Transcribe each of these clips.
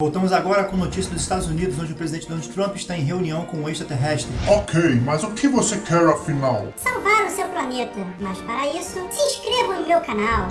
Voltamos agora com notícias dos Estados Unidos, onde o presidente Donald Trump está em reunião com um extraterrestre. Ok, mas o que você quer afinal? Salvar o seu planeta. Mas para isso, se inscreva no meu canal.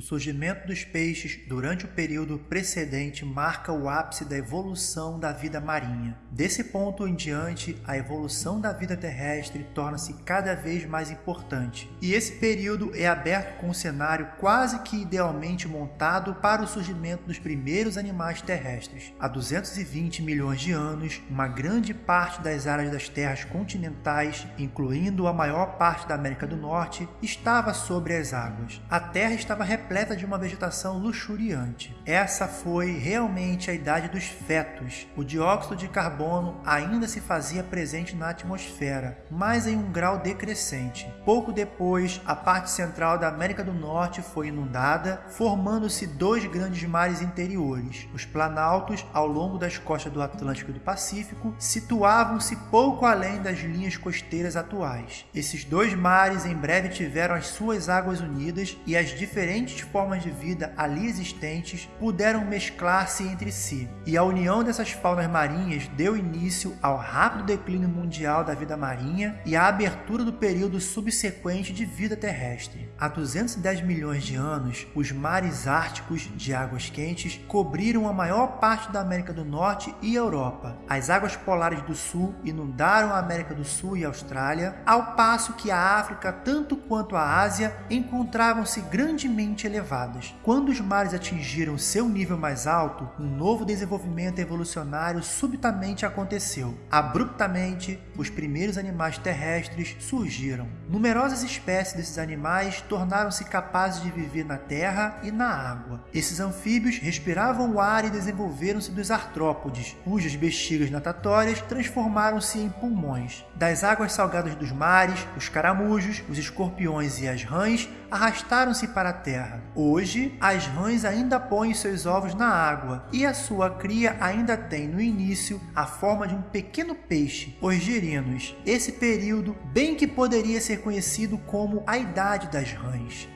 O surgimento dos peixes durante o período precedente marca o ápice da evolução da vida marinha. Desse ponto em diante, a evolução da vida terrestre torna-se cada vez mais importante. E esse período é aberto com um cenário quase que idealmente montado para o surgimento dos primeiros animais terrestres. Há 220 milhões de anos, uma grande parte das áreas das terras continentais, incluindo a maior parte da América do Norte, estava sobre as águas. A Terra estava repleta de uma vegetação luxuriante. Essa foi realmente a idade dos fetos. O dióxido de carbono ainda se fazia presente na atmosfera, mas em um grau decrescente. Pouco depois, a parte central da América do Norte foi inundada, formando-se dois grandes mares interiores. Os planaltos, ao longo das costas do Atlântico e do Pacífico, situavam-se pouco além das linhas costeiras atuais. Esses dois mares em breve tiveram as suas águas unidas e as diferentes diferentes formas de vida ali existentes puderam mesclar-se entre si, e a união dessas faunas marinhas deu início ao rápido declínio mundial da vida marinha e à abertura do período subsequente de vida terrestre. Há 210 milhões de anos, os mares árticos de águas quentes cobriram a maior parte da América do Norte e Europa. As águas polares do Sul inundaram a América do Sul e Austrália, ao passo que a África, tanto quanto a Ásia, encontravam-se grandemente elevadas. Quando os mares atingiram seu nível mais alto, um novo desenvolvimento evolucionário subitamente aconteceu. Abruptamente, os primeiros animais terrestres surgiram. Numerosas espécies desses animais tornaram-se capazes de viver na terra e na água. Esses anfíbios respiravam o ar e desenvolveram-se dos artrópodes, cujas bexigas natatórias transformaram-se em pulmões. Das águas salgadas dos mares, os caramujos, os escorpiões e as rãs arrastaram-se para a terra. Hoje, as rãs ainda põem seus ovos na água e a sua cria ainda tem no início a forma de um pequeno peixe, os girinos. Esse período bem que poderia ser conhecido como a Idade das Rãs.